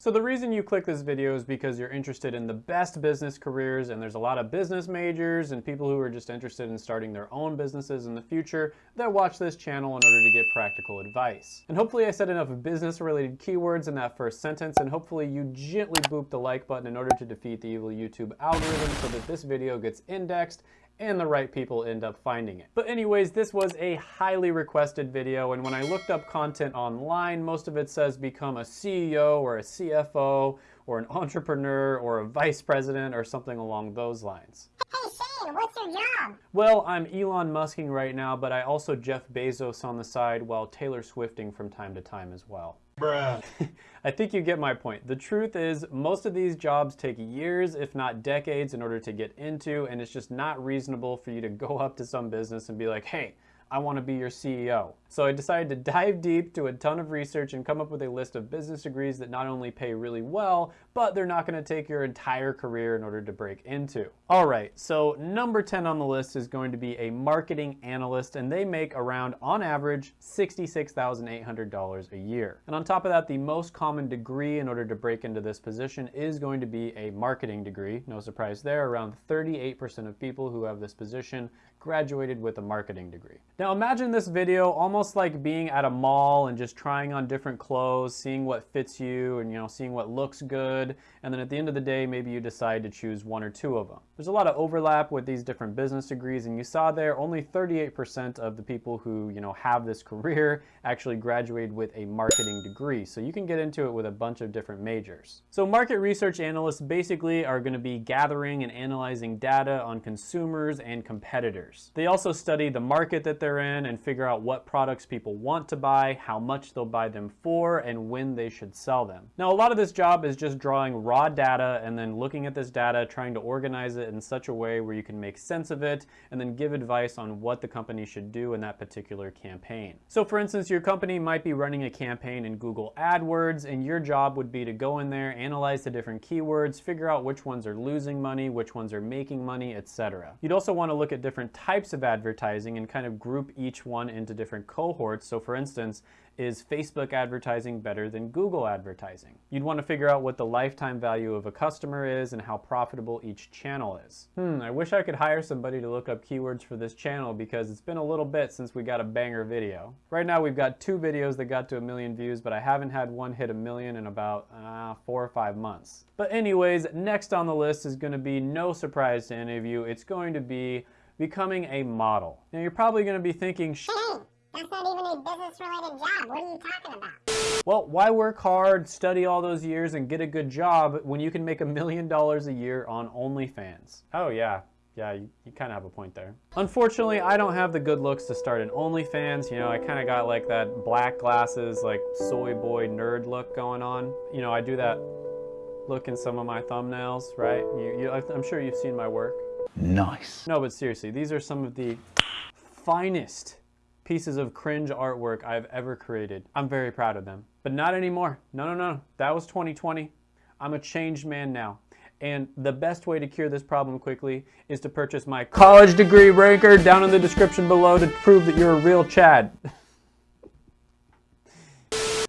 So the reason you click this video is because you're interested in the best business careers and there's a lot of business majors and people who are just interested in starting their own businesses in the future that watch this channel in order to get practical advice. And hopefully I said enough business related keywords in that first sentence and hopefully you gently boop the like button in order to defeat the evil YouTube algorithm so that this video gets indexed and the right people end up finding it. But anyways, this was a highly requested video, and when I looked up content online, most of it says become a CEO or a CFO or an entrepreneur or a vice president or something along those lines. Hey Shane, what's your job? Well, I'm Elon Musking right now, but I also Jeff Bezos on the side while Taylor Swifting from time to time as well. Bruh. I think you get my point. The truth is, most of these jobs take years, if not decades, in order to get into, and it's just not reasonable for you to go up to some business and be like, hey, I want to be your CEO. So I decided to dive deep, do a ton of research, and come up with a list of business degrees that not only pay really well, but they're not going to take your entire career in order to break into. All right, so number 10 on the list is going to be a marketing analyst, and they make around, on average, $66,800 a year. And on top of that, the most common degree in order to break into this position is going to be a marketing degree. No surprise there, around 38% of people who have this position graduated with a marketing degree. Now imagine this video almost like being at a mall and just trying on different clothes, seeing what fits you and you know seeing what looks good and then at the end of the day maybe you decide to choose one or two of them. There's a lot of overlap with these different business degrees and you saw there only 38% of the people who you know have this career actually graduated with a marketing degree so you can get into it with a bunch of different majors. So market research analysts basically are going to be gathering and analyzing data on consumers and competitors users. They also study the market that they're in and figure out what products people want to buy, how much they'll buy them for, and when they should sell them. Now, a lot of this job is just drawing raw data and then looking at this data, trying to organize it in such a way where you can make sense of it and then give advice on what the company should do in that particular campaign. So for instance, your company might be running a campaign in Google AdWords and your job would be to go in there, analyze the different keywords, figure out which ones are losing money, which ones are making money, etc. You'd also want to look at different types of advertising and kind of group each one into different cohorts. So for instance, is Facebook advertising better than Google advertising? You'd want to figure out what the lifetime value of a customer is and how profitable each channel is. Hmm, I wish I could hire somebody to look up keywords for this channel because it's been a little bit since we got a banger video. Right now we've got two videos that got to a million views, but I haven't had one hit a million in about uh, four or five months. But anyways, next on the list is going to be no surprise to any of you. It's going to be becoming a model. Now you're probably going to be thinking, Hey, that's not even a business-related job. What are you talking about? Well, why work hard, study all those years, and get a good job when you can make a million dollars a year on OnlyFans? Oh yeah, yeah, you, you kind of have a point there. Unfortunately, I don't have the good looks to start an OnlyFans. You know, I kind of got like that black glasses, like soy boy nerd look going on. You know, I do that look in some of my thumbnails, right? You, you, I'm sure you've seen my work. Nice. No, but seriously, these are some of the finest pieces of cringe artwork I've ever created. I'm very proud of them. But not anymore. No, no, no. That was 2020. I'm a changed man now. And the best way to cure this problem quickly is to purchase my college degree ranker down in the description below to prove that you're a real Chad.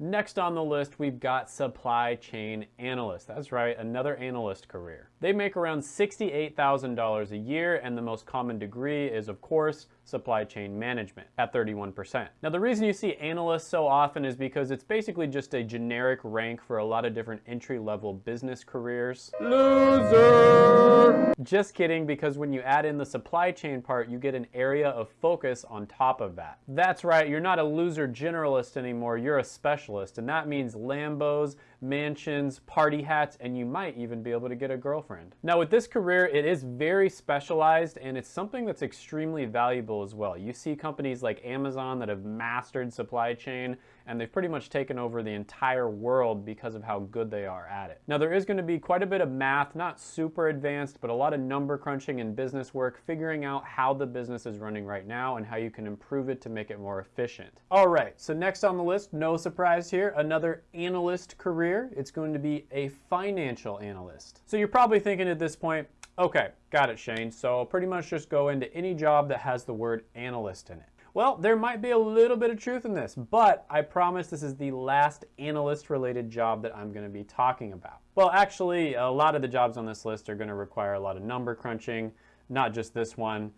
Next on the list, we've got supply chain analyst. That's right, another analyst career. They make around $68,000 a year, and the most common degree is, of course, supply chain management at 31%. Now, the reason you see analysts so often is because it's basically just a generic rank for a lot of different entry-level business careers. Loser! Just kidding, because when you add in the supply chain part, you get an area of focus on top of that. That's right, you're not a loser generalist anymore, you're a specialist, and that means Lambos, mansions, party hats, and you might even be able to get a girlfriend. Now with this career, it is very specialized and it's something that's extremely valuable as well. You see companies like Amazon that have mastered supply chain and they've pretty much taken over the entire world because of how good they are at it. Now there is going to be quite a bit of math, not super advanced, but a lot of number crunching and business work, figuring out how the business is running right now and how you can improve it to make it more efficient. All right, so next on the list, no surprise here, another analyst career. It's going to be a financial analyst. So you're probably thinking at this point, okay, got it, Shane. So pretty much just go into any job that has the word analyst in it. Well, there might be a little bit of truth in this, but I promise this is the last analyst related job that I'm going to be talking about. Well, actually, a lot of the jobs on this list are going to require a lot of number crunching, not just this one.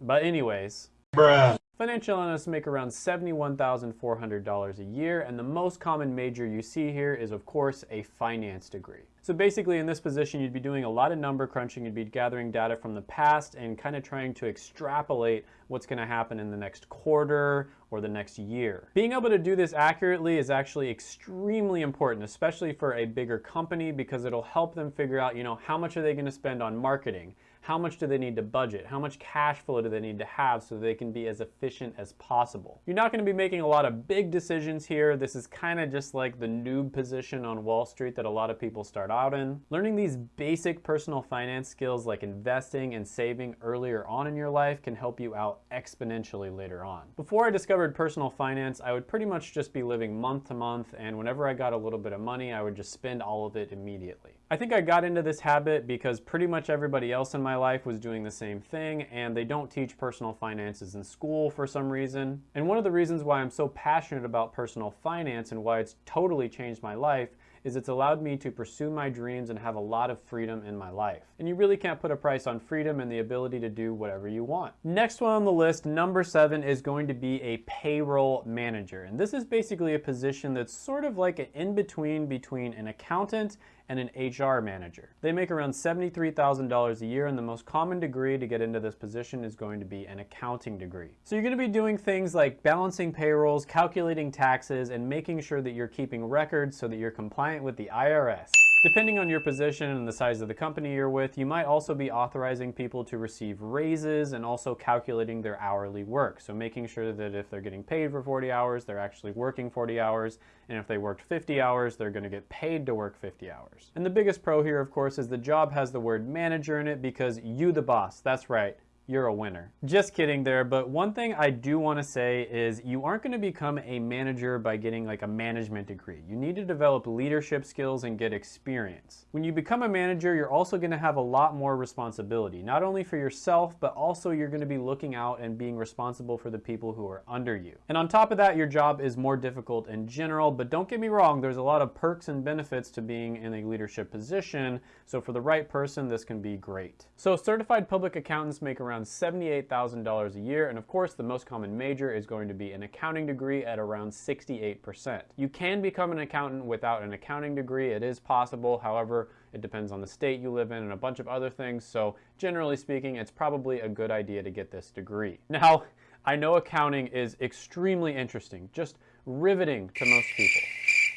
But anyways, Bruh. Financial analysts make around $71,400 a year, and the most common major you see here is, of course, a finance degree. So basically, in this position, you'd be doing a lot of number crunching, you'd be gathering data from the past and kind of trying to extrapolate what's going to happen in the next quarter or the next year. Being able to do this accurately is actually extremely important, especially for a bigger company, because it'll help them figure out, you know, how much are they going to spend on marketing? How much do they need to budget? How much cash flow do they need to have so they can be as efficient as possible? You're not going to be making a lot of big decisions here. This is kind of just like the noob position on Wall Street that a lot of people start out in. Learning these basic personal finance skills like investing and saving earlier on in your life can help you out exponentially later on. Before I discovered personal finance, I would pretty much just be living month to month and whenever I got a little bit of money, I would just spend all of it immediately. I think I got into this habit because pretty much everybody else in my life was doing the same thing and they don't teach personal finances in school for some reason. And one of the reasons why I'm so passionate about personal finance and why it's totally changed my life is it's allowed me to pursue my dreams and have a lot of freedom in my life. And you really can't put a price on freedom and the ability to do whatever you want. Next one on the list, number seven, is going to be a payroll manager. And this is basically a position that's sort of like an in-between between an accountant and an HR manager. They make around $73,000 a year and the most common degree to get into this position is going to be an accounting degree. So you're going to be doing things like balancing payrolls, calculating taxes, and making sure that you're keeping records so that you're compliant with the IRS. Depending on your position and the size of the company you're with, you might also be authorizing people to receive raises and also calculating their hourly work. So making sure that if they're getting paid for 40 hours, they're actually working 40 hours, and if they worked 50 hours, they're gonna get paid to work 50 hours. And the biggest pro here, of course, is the job has the word manager in it because you the boss, that's right, you're a winner. Just kidding there, but one thing I do want to say is you aren't going to become a manager by getting like a management degree. You need to develop leadership skills and get experience. When you become a manager, you're also going to have a lot more responsibility, not only for yourself, but also you're going to be looking out and being responsible for the people who are under you. And on top of that, your job is more difficult in general, but don't get me wrong, there's a lot of perks and benefits to being in a leadership position. So for the right person, this can be great. So certified public accountants make around around $78,000 a year, and of course the most common major is going to be an accounting degree at around 68%. You can become an accountant without an accounting degree, it is possible, however, it depends on the state you live in and a bunch of other things, so generally speaking, it's probably a good idea to get this degree. Now, I know accounting is extremely interesting, just riveting to most people.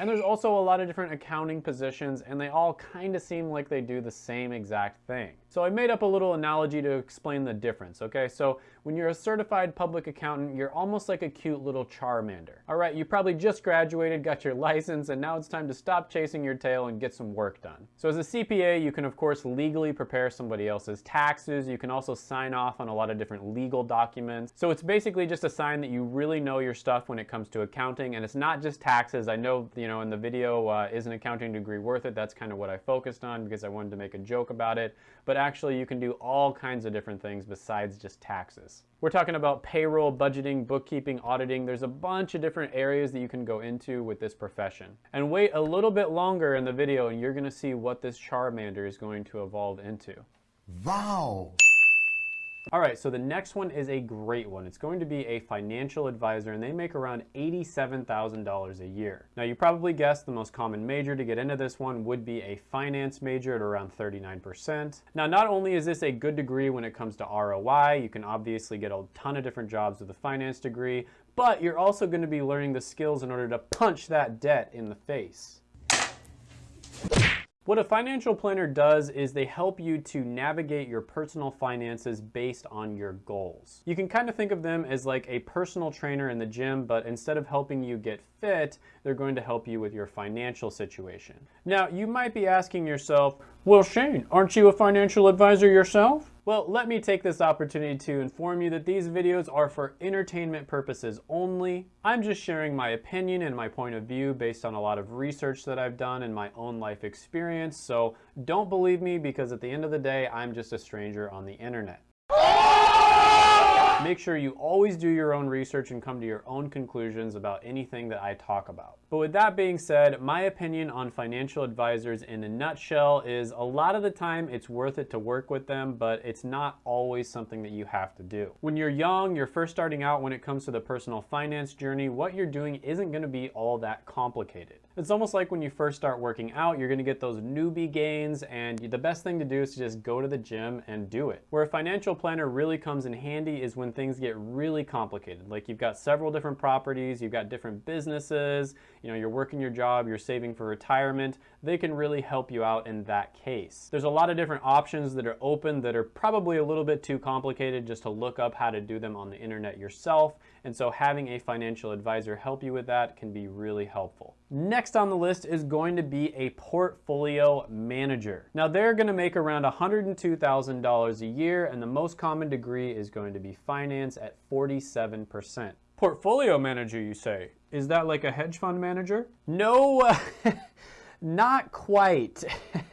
And there's also a lot of different accounting positions and they all kind of seem like they do the same exact thing. So I made up a little analogy to explain the difference, okay? So when you're a certified public accountant, you're almost like a cute little Charmander. All right, you probably just graduated, got your license, and now it's time to stop chasing your tail and get some work done. So as a CPA, you can of course legally prepare somebody else's taxes. You can also sign off on a lot of different legal documents. So it's basically just a sign that you really know your stuff when it comes to accounting, and it's not just taxes. I know, you know, in the video, uh, is an accounting degree worth it? That's kind of what I focused on because I wanted to make a joke about it. But actually you can do all kinds of different things besides just taxes. We're talking about payroll, budgeting, bookkeeping, auditing. There's a bunch of different areas that you can go into with this profession. And wait a little bit longer in the video and you're gonna see what this Charmander is going to evolve into. Wow! All right, so the next one is a great one. It's going to be a financial advisor and they make around $87,000 a year. Now you probably guessed the most common major to get into this one would be a finance major at around 39%. Now not only is this a good degree when it comes to ROI, you can obviously get a ton of different jobs with a finance degree, but you're also going to be learning the skills in order to punch that debt in the face. What a financial planner does is they help you to navigate your personal finances based on your goals. You can kind of think of them as like a personal trainer in the gym, but instead of helping you get fit, they're going to help you with your financial situation. Now, you might be asking yourself, well, Shane, aren't you a financial advisor yourself? Well, let me take this opportunity to inform you that these videos are for entertainment purposes only. I'm just sharing my opinion and my point of view based on a lot of research that I've done and my own life experience, so don't believe me because at the end of the day, I'm just a stranger on the internet. Make sure you always do your own research and come to your own conclusions about anything that I talk about. But with that being said, my opinion on financial advisors in a nutshell is a lot of the time it's worth it to work with them, but it's not always something that you have to do. When you're young, you're first starting out when it comes to the personal finance journey, what you're doing isn't gonna be all that complicated. It's almost like when you first start working out, you're gonna get those newbie gains and the best thing to do is to just go to the gym and do it. Where a financial planner really comes in handy is when things get really complicated. Like you've got several different properties, you've got different businesses, you know, you're working your job, you're saving for retirement, they can really help you out in that case. There's a lot of different options that are open that are probably a little bit too complicated just to look up how to do them on the internet yourself. And so having a financial advisor help you with that can be really helpful. Next on the list is going to be a portfolio manager. Now they're gonna make around $102,000 a year and the most common degree is going to be finance at 47%. Portfolio manager, you say? Is that like a hedge fund manager? No, not quite.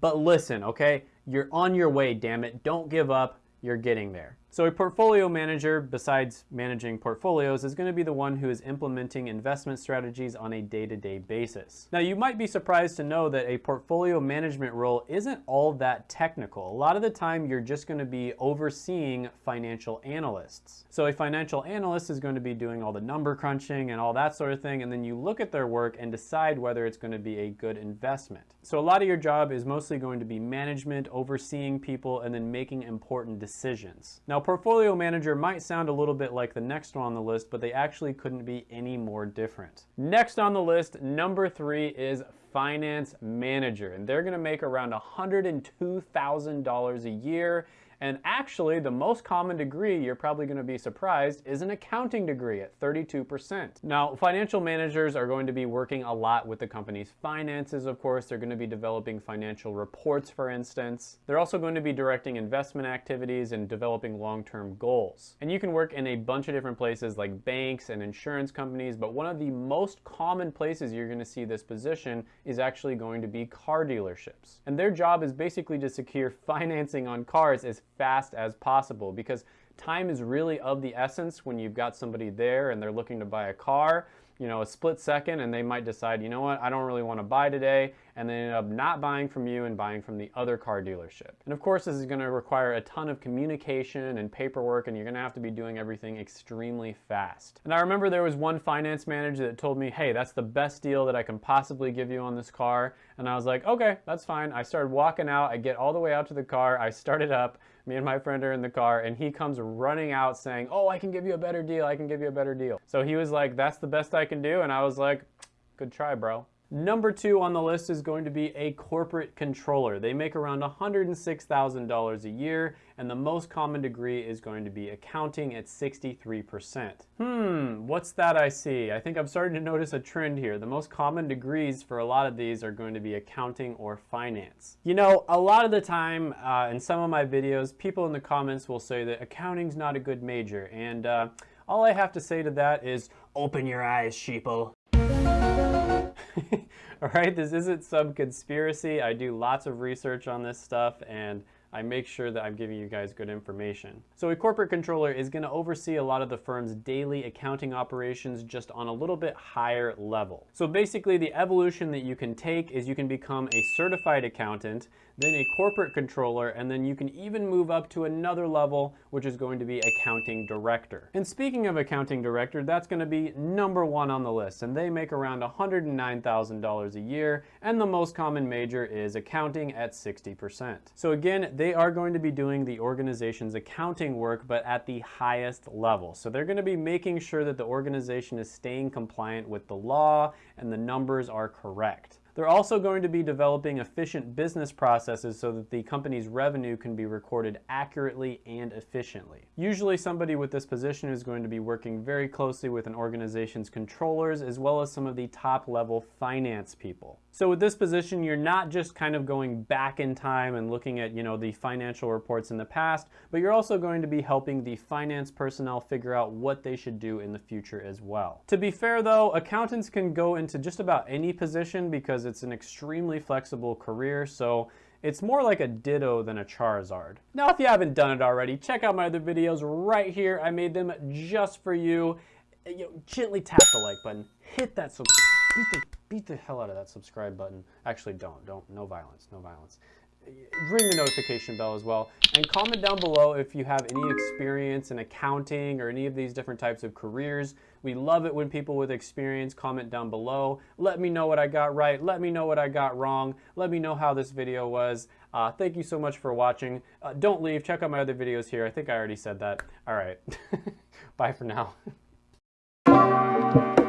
but listen, okay? You're on your way, damn it. Don't give up. You're getting there. So a portfolio manager, besides managing portfolios, is going to be the one who is implementing investment strategies on a day-to-day -day basis. Now you might be surprised to know that a portfolio management role isn't all that technical. A lot of the time you're just going to be overseeing financial analysts. So a financial analyst is going to be doing all the number crunching and all that sort of thing and then you look at their work and decide whether it's going to be a good investment. So a lot of your job is mostly going to be management, overseeing people, and then making important decisions. Now portfolio manager might sound a little bit like the next one on the list, but they actually couldn't be any more different. Next on the list, number three is finance manager, and they're gonna make around $102,000 a year and actually, the most common degree, you're probably gonna be surprised, is an accounting degree at 32%. Now, financial managers are going to be working a lot with the company's finances, of course. They're gonna be developing financial reports, for instance. They're also going to be directing investment activities and developing long-term goals. And you can work in a bunch of different places like banks and insurance companies, but one of the most common places you're gonna see this position is actually going to be car dealerships. And their job is basically to secure financing on cars as fast as possible because time is really of the essence when you've got somebody there and they're looking to buy a car you know, a split second and they might decide, you know what, I don't really want to buy today, and they end up not buying from you and buying from the other car dealership. And of course, this is going to require a ton of communication and paperwork, and you're going to have to be doing everything extremely fast. And I remember there was one finance manager that told me, hey, that's the best deal that I can possibly give you on this car. And I was like, okay, that's fine. I started walking out, I get all the way out to the car, I start it up, me and my friend are in the car and he comes running out saying, oh, I can give you a better deal. I can give you a better deal. So he was like, that's the best I can do. And I was like, good try, bro. Number two on the list is going to be a corporate controller. They make around $106,000 a year, and the most common degree is going to be accounting at 63%. Hmm, what's that I see? I think I'm starting to notice a trend here. The most common degrees for a lot of these are going to be accounting or finance. You know, a lot of the time uh, in some of my videos, people in the comments will say that accounting's not a good major, and uh, all I have to say to that is, open your eyes, sheeple. All right, this isn't some conspiracy. I do lots of research on this stuff and I make sure that I'm giving you guys good information. So a corporate controller is gonna oversee a lot of the firm's daily accounting operations just on a little bit higher level. So basically the evolution that you can take is you can become a certified accountant, then a corporate controller, and then you can even move up to another level, which is going to be accounting director. And speaking of accounting director, that's gonna be number one on the list, and they make around $109,000 a year, and the most common major is accounting at 60%. So again, they are going to be doing the organization's accounting work, but at the highest level. So they're going to be making sure that the organization is staying compliant with the law and the numbers are correct. They're also going to be developing efficient business processes so that the company's revenue can be recorded accurately and efficiently. Usually somebody with this position is going to be working very closely with an organization's controllers as well as some of the top level finance people. So with this position, you're not just kind of going back in time and looking at, you know, the financial reports in the past, but you're also going to be helping the finance personnel figure out what they should do in the future as well. To be fair though, accountants can go into just about any position because it's an extremely flexible career, so it's more like a Ditto than a Charizard. Now, if you haven't done it already, check out my other videos right here. I made them just for you. you know, gently tap the like button, hit that subscribe beat the beat the hell out of that subscribe button. Actually, don't don't no violence, no violence. Ring the notification bell as well, and comment down below if you have any experience in accounting or any of these different types of careers. We love it when people with experience comment down below. Let me know what I got right. Let me know what I got wrong. Let me know how this video was. Uh, thank you so much for watching. Uh, don't leave. Check out my other videos here. I think I already said that. All right. Bye for now.